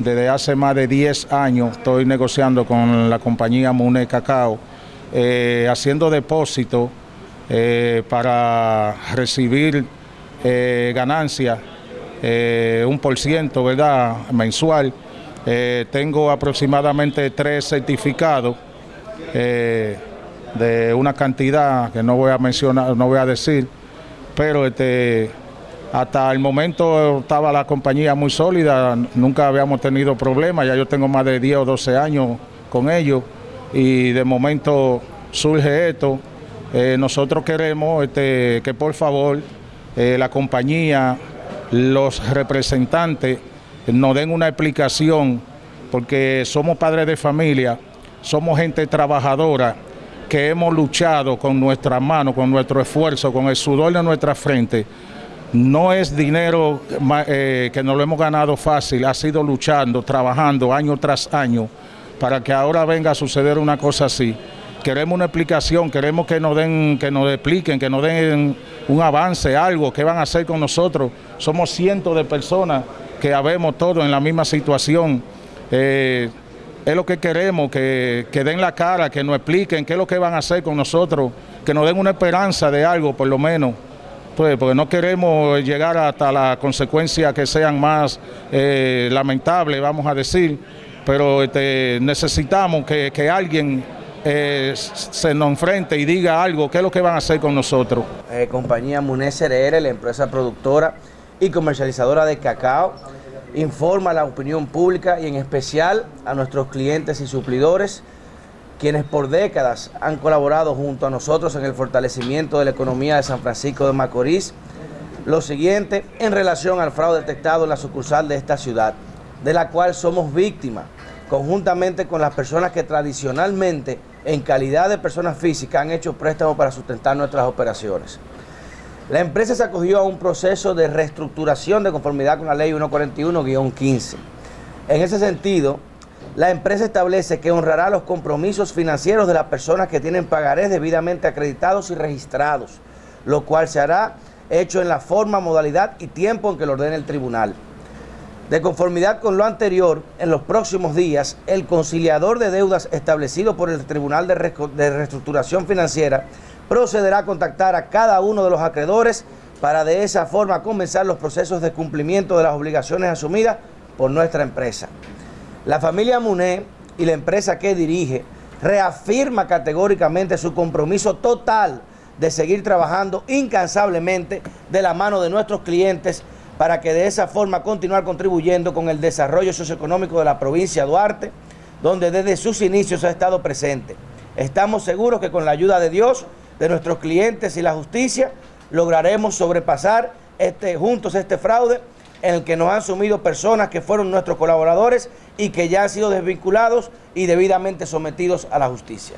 desde hace más de 10 años estoy negociando con la compañía Mune Cacao, eh, haciendo depósitos eh, para recibir eh, ganancias, un por ciento, ¿verdad?, mensual. tengo aproximadamente tres certificados de una cantidad que no voy a mencionar, no voy a decir, pero este hasta el momento estaba la compañía muy sólida, nunca habíamos tenido problemas, ya yo tengo más de 10 o 12 años con ellos y de momento surge esto. Eh, nosotros queremos este, que por favor eh, la compañía, los representantes nos den una explicación porque somos padres de familia, somos gente trabajadora que hemos luchado con nuestras manos, con nuestro esfuerzo, con el sudor de nuestra frente no es dinero eh, que nos lo hemos ganado fácil, ha sido luchando, trabajando año tras año para que ahora venga a suceder una cosa así. Queremos una explicación, queremos que nos den, que nos expliquen, que nos den un avance, algo, qué van a hacer con nosotros. Somos cientos de personas que habemos todos en la misma situación. Eh, es lo que queremos, que, que den la cara, que nos expliquen qué es lo que van a hacer con nosotros, que nos den una esperanza de algo por lo menos. Porque no queremos llegar hasta las consecuencias que sean más eh, lamentables, vamos a decir, pero este, necesitamos que, alguien eh, se nos enfrente y diga algo, qué es lo que van a hacer con nosotros. Eh, compañía Munes RR, la empresa productora y comercializadora de cacao, informa a la opinión pública y en especial a nuestros clientes y suplidores quienes por décadas han colaborado junto a nosotros en el fortalecimiento de la economía de San Francisco de Macorís. Lo siguiente en relación al fraude detectado en la sucursal de esta ciudad, de la cual somos víctimas, conjuntamente con las personas que tradicionalmente, en calidad de personas físicas, han hecho préstamos para sustentar nuestras operaciones. La empresa se acogió a un proceso de reestructuración de conformidad con la ley 141-15. En ese sentido, la empresa establece que honrará los compromisos financieros de las personas que tienen pagarés debidamente acreditados y registrados, lo cual se hará hecho en la forma, modalidad y tiempo en que lo ordene el tribunal. De conformidad con lo anterior, en los próximos días, el conciliador de deudas establecido por el Tribunal de, Reestructuración Financiera procederá a contactar a cada uno de los acreedores para de esa forma comenzar los procesos de cumplimiento de las obligaciones asumidas por nuestra empresa. La familia Muné y la empresa que dirige reafirma categóricamente su compromiso total de seguir trabajando incansablemente de la mano de nuestros clientes para que de esa forma continuar contribuyendo con el desarrollo socioeconómico de la provincia de Duarte, donde desde sus inicios ha estado presente. Estamos seguros que con la ayuda de Dios, de nuestros clientes y la justicia, lograremos sobrepasar este, juntos este fraude en el que nos han sumido personas que fueron nuestros colaboradores y que ya han sido desvinculados y debidamente sometidos a la justicia.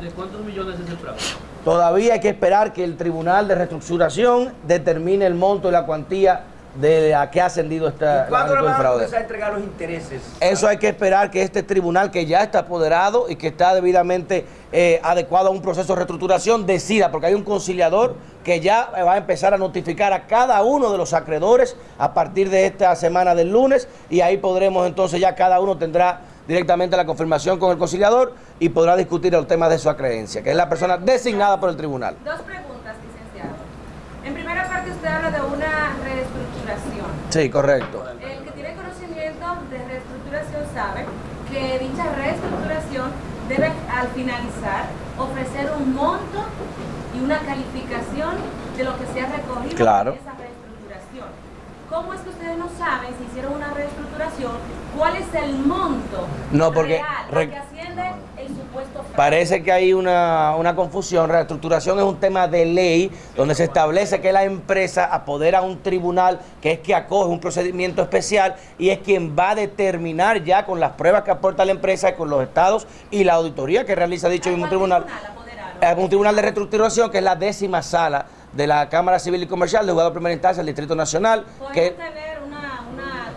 ¿De cuántos millones es el fraude? Todavía hay que esperar que el Tribunal de Reestructuración determine el monto y la cuantía de a qué ha ascendido esta ¿Cuándo le van a comenzar a entregar los intereses? Eso hay que esperar que este tribunal que ya está apoderado y que está debidamente eh, adecuado a un proceso de reestructuración decida, porque hay un conciliador que ya va a empezar a notificar a cada uno de los acreedores a partir de esta semana del lunes y ahí podremos entonces ya cada uno tendrá directamente la confirmación con el conciliador y podrá discutir el tema de su acreencia, que es la persona designada por el tribunal. Dos preguntas, licenciado. En primera parte usted habla de. Sí, correcto. El que tiene conocimiento de reestructuración sabe que dicha reestructuración debe al finalizar ofrecer un monto y una calificación de lo que se ha recogido claro. en esa reestructuración. ¿Cómo es que ustedes no saben si hicieron una reestructuración? ¿Cuál es el monto no, porque real, que asciende el supuesto Parece que hay una, una, confusión. Reestructuración es un tema de ley donde se establece que la empresa apodera a un tribunal que es que acoge un procedimiento especial y es quien va a determinar ya con las pruebas que aporta la empresa, con los estados y la auditoría que realiza dicho mismo tribunal. tribunal un tribunal de reestructuración que es la décima sala de la Cámara Civil y Comercial de Juzgado de Primera Instancia del Distrito Nacional. Que, tener una, una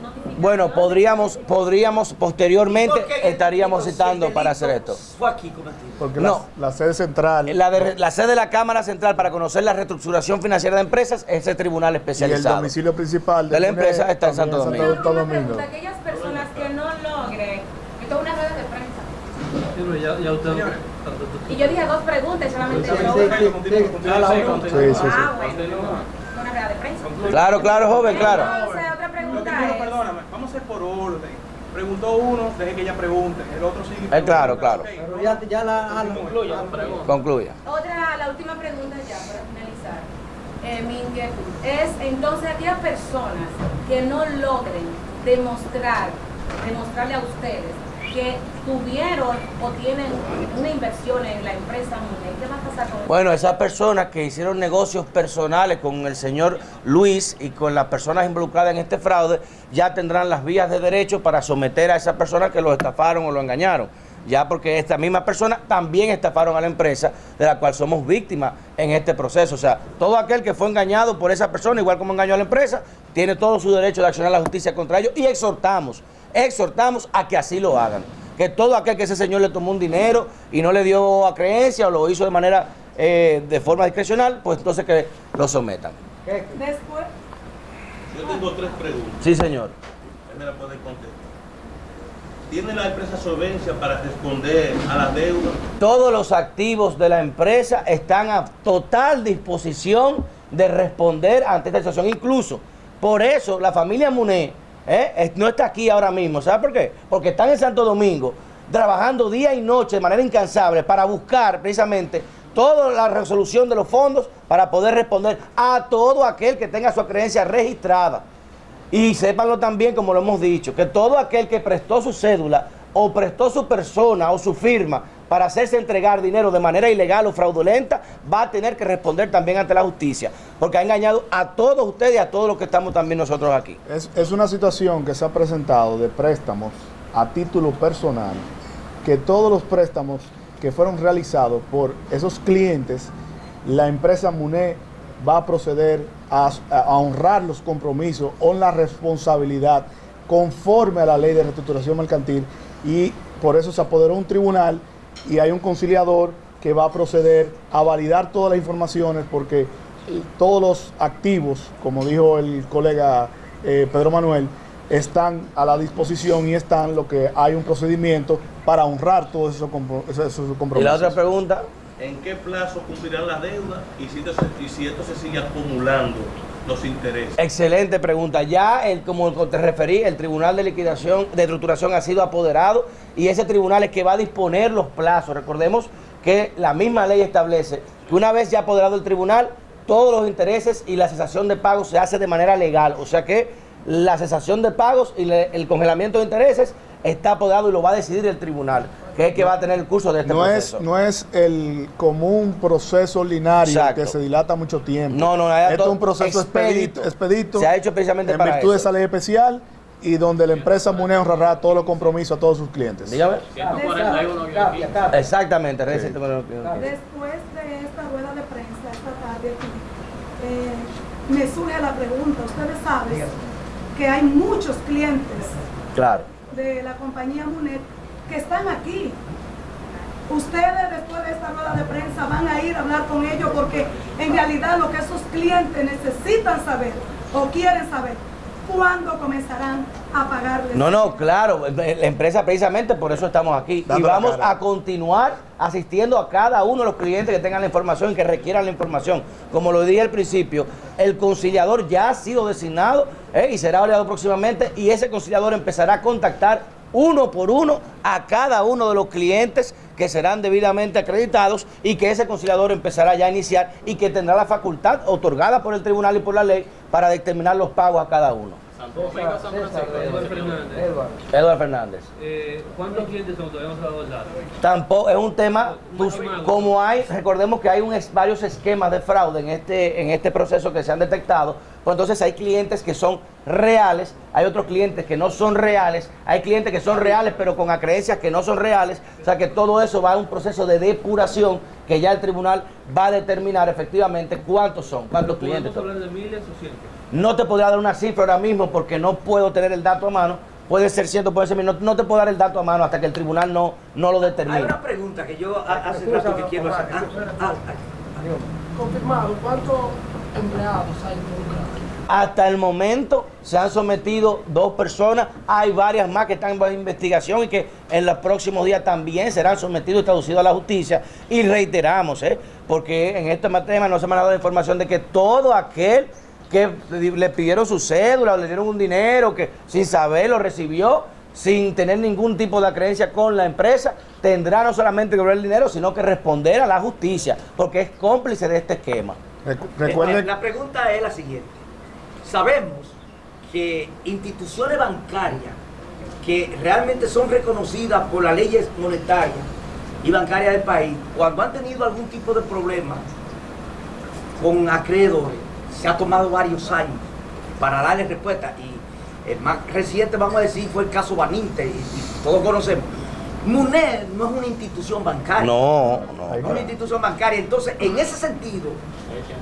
bueno, podríamos, podríamos posteriormente estaríamos citando para hacer esto. Fue aquí cometido. Porque no, la, sede central. La, sede de la Cámara Central para conocer la reestructuración financiera de empresas es el tribunal especializado. Y el domicilio principal de, la empresa está en Santo Domingo. Santo Domingo. Aquellas personas que no logren, esto es una red de prensa. Ya, ya usted... Y yo dije dos preguntas, solamente yo. Ah, bueno. Claro, claro, joven, claro. Entonces, otra pregunta perdóname, vamos a ir por orden. Preguntó uno, deje que ella pregunte. El otro sigue. Eh, claro, claro. Pero ya, ya la, la concluyo. Concluya. Otra, la última pregunta ya para finalizar. Eh, mi inquietud es entonces aquellas personas que no logren demostrar, demostrarle a ustedes que tuvieron o tienen una inversión en la empresa Munet, ¿qué va a pasar con? Bueno, esas personas que hicieron negocios personales con el señor Luis y con las personas involucradas en este fraude, ya tendrán las vías de derecho para someter a esas personas que lo estafaron o lo engañaron. Ya porque esta misma persona también estafaron a la empresa de la cual somos víctimas en este proceso. O sea, todo aquel que fue engañado por esa persona, igual como engañó a la empresa, tiene todo su derecho de accionar la justicia contra ellos y exhortamos, exhortamos a que así lo hagan. Que todo aquel que ese señor le tomó un dinero y no le dio a creencia o lo hizo de manera, eh, de forma discrecional, pues entonces que lo sometan. Después, Yo tengo tres preguntas. Sí, señor. Usted me la puede contestar. ¿Tiene la empresa solvencia para responder a la deuda? Todos los activos de la empresa están a total disposición de responder ante esta situación. Incluso, por eso la familia Muné eh, no está aquí ahora mismo. ¿Sabe por qué? Porque están en Santo Domingo trabajando día y noche de manera incansable para buscar precisamente toda la resolución de los fondos para poder responder a todo aquel que tenga su creencia registrada. Y sépanlo también, como lo hemos dicho, que todo aquel que prestó su cédula o prestó su persona o su firma para hacerse entregar dinero de manera ilegal o fraudulenta, va a tener que responder también ante la justicia, porque ha engañado a todos ustedes y a todos los que estamos también nosotros aquí. Es, una situación que se ha presentado de préstamos a título personal, que todos los préstamos que fueron realizados por esos clientes, la empresa MUNE va a proceder a, a honrar los compromisos o la responsabilidad conforme a la ley de reestructuración mercantil y por eso se apoderó un tribunal y hay un conciliador que va a proceder a validar todas las informaciones porque todos los activos, como dijo el colega eh, Pedro Manuel, están a la disposición y están lo que hay un procedimiento para honrar todos esos, compro- esos- esos Y compromisos. la otra pregunta, ¿En qué plazo cumplirán la deuda y si esto se, y si esto se sigue acumulando intereses? excelente pregunta. Ya, el, como te referí, el Tribunal de Liquidación, de Estructuración ha sido apoderado y ese tribunal es que va a disponer los plazos. Recordemos que la misma ley establece que una vez ya apoderado el tribunal, todos los intereses y la cesación de pagos se hace de manera legal. O sea que la cesación de pagos y el congelamiento de intereses está apoderado y lo va a decidir el tribunal, que es que va a tener el curso de este no es, no es el común proceso ordinario Exacto. que se dilata mucho tiempo. No, no, hay Esto es un proceso expedito. Se ha hecho precisamente en para virtud de esa ley especial y donde la empresa MUNE honrará todos los compromisos a todos sus clientes. Dígame. 141 Capia, Capia. Exactamente, reciente- Después de esta rueda de prensa esta tarde aquí, eh, me surge la pregunta, ustedes saben que hay muchos clientes Claro. de la compañía Munet que están aquí. Ustedes después de esta rueda de prensa van a ir a hablar con ellos porque en realidad lo que esos clientes necesitan saber o quieren saber, ¿cuándo comenzarán a pagarles? No, no, claro, la empresa precisamente por eso estamos aquí. Dando y vamos a continuar asistiendo a cada uno de los clientes que tengan la información y que requieran la información. Como lo dije al principio, el conciliador ya ha sido designado ¿eh? y será oleado próximamente y ese conciliador empezará a contactar uno por uno a cada uno de los clientes que serán debidamente acreditados y que ese conciliador empezará ya a iniciar y que tendrá la facultad otorgada por el tribunal y por la ley para determinar los pagos a cada uno. Eduardo Fernández. Eduardo Fernández. Eh, ¿Cuántos clientes son? Todavía no. Tampoco es un tema, pues, como hay, recordemos que hay un varios esquemas de fraude en este, en este proceso que se han detectado, pues entonces hay clientes que son reales, hay otros clientes que no son reales, hay clientes que son reales pero con acreencias que no son reales, o sea que todo eso va a un proceso de depuración que ya el tribunal va a determinar efectivamente cuántos son, cuántos clientes ¿Podemos son. hablar de miles o cientos? No te podría dar una cifra ahora mismo porque no puedo tener el dato a mano, puede ser cierto, puede ser mil, no, no te puedo dar el dato a mano hasta que el tribunal no, no lo Hay determine. una pregunta que yo ha- hace rato que quiero hacer. Ah, ah, ah, confirmado, ¿cuánto empleados hay? Hasta el momento se han sometido dos personas, hay varias más que están bajo investigación y que en los próximos días también serán sometidos y traducidos a la justicia. Y reiteramos, ¿eh? porque en este tema no se me ha dado información de que todo aquel que le pidieron su cédula o le dieron un dinero que sin saber lo recibió, sin tener ningún tipo de creencia con la empresa, tendrá no solamente que devolver el dinero, sino que responder a la justicia, porque es cómplice de este esquema. Eh, La pregunta es la siguiente. Sabemos que instituciones bancarias que realmente son reconocidas por las leyes monetarias y bancarias del país, cuando han tenido algún tipo de problema con acreedores, se ha tomado varios años para darle respuesta. Y el más reciente, vamos a decir, fue el caso Baninte, y todos conocemos. MUNED no es una institución bancaria. No, no. Es una institución bancaria. Entonces, en ese sentido,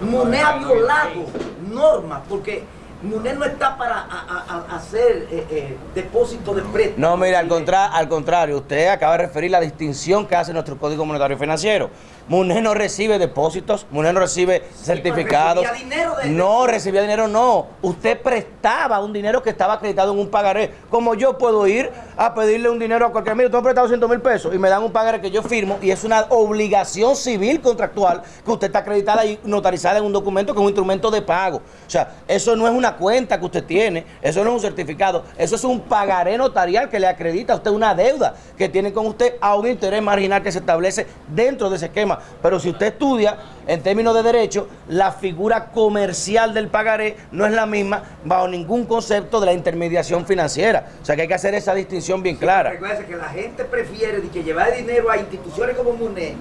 MUNED ha violado normas porque MUNED no está para a- a- a- hacer eh, eh, depósito de préstamos. No, mira, al, contra- al contrario, usted acaba de referir la distinción que hace nuestro Código Monetario Financiero. MUNED no recibe depósitos, MUNED no recibe certificados. recibía dinero de- no, recibía dinero, no. Usted prestaba un dinero que estaba acreditado en un pagaré. Como yo puedo ir a pedirle un dinero a cualquier mire, tengo prestado 100 mil pesos y me dan un pagaré que yo firmo y es una obligación civil contractual que usted está acreditada y notarizada en un documento que es un instrumento de pago. O sea, eso no es una cuenta que usted tiene, eso no es un certificado, eso es un pagaré notarial que le acredita a usted una deuda que tiene con usted a un interés marginal que se establece dentro de ese esquema. Pero si usted estudia en términos de derecho, la figura comercial del pagaré no es la misma bajo ningún concepto de la intermediación financiera. O sea que hay que hacer esa distinción bien clara. Recuerda que la gente prefiere que llevar dinero a instituciones como MUNED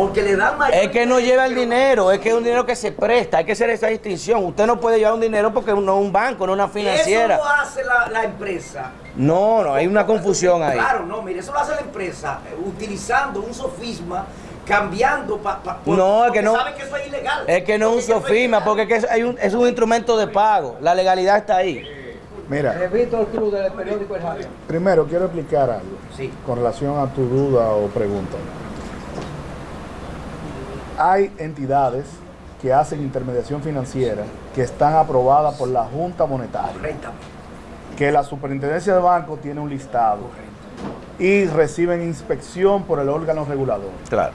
porque le dan mayor... Es que no lleva el dinero, es que es un dinero que se presta, hay que hacer esa distinción. Usted no puede llevar un dinero porque no es un banco, no es una financiera. Eso lo hace la, la empresa. No, no, hay una confusión ahí. Claro, no, mire, eso lo hace la empresa eh, utilizando un sofisma, cambiando para... No, es que no. Saben que eso es ilegal. Es que no es un sofisma, porque es, hay un- es un instrumento de pago. La legalidad está ahí. mira, club del periódico El primero quiero explicar algo Sí. con relación a tu duda o pregunta. Hay entidades que hacen intermediación financiera que están aprobadas por la Junta Monetaria. Correctamente. que la superintendencia de banco tiene un listado y reciben inspección por el órgano regulador. Claro.